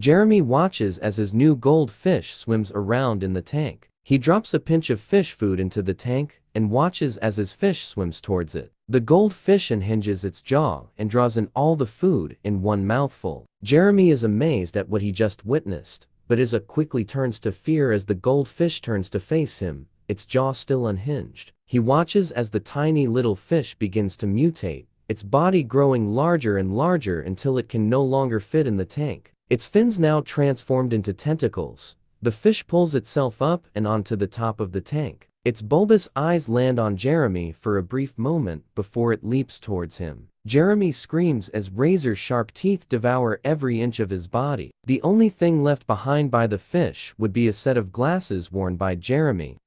Jeremy watches as his new goldfish swims around in the tank. He drops a pinch of fish food into the tank and watches as his fish swims towards it. The goldfish unhinges its jaw and draws in all the food in one mouthful. Jeremy is amazed at what he just witnessed, but Isa quickly turns to fear as the goldfish turns to face him, its jaw still unhinged. He watches as the tiny little fish begins to mutate, its body growing larger and larger until it can no longer fit in the tank. Its fins now transformed into tentacles. The fish pulls itself up and onto the top of the tank. Its bulbous eyes land on Jeremy for a brief moment before it leaps towards him. Jeremy screams as razor-sharp teeth devour every inch of his body. The only thing left behind by the fish would be a set of glasses worn by Jeremy,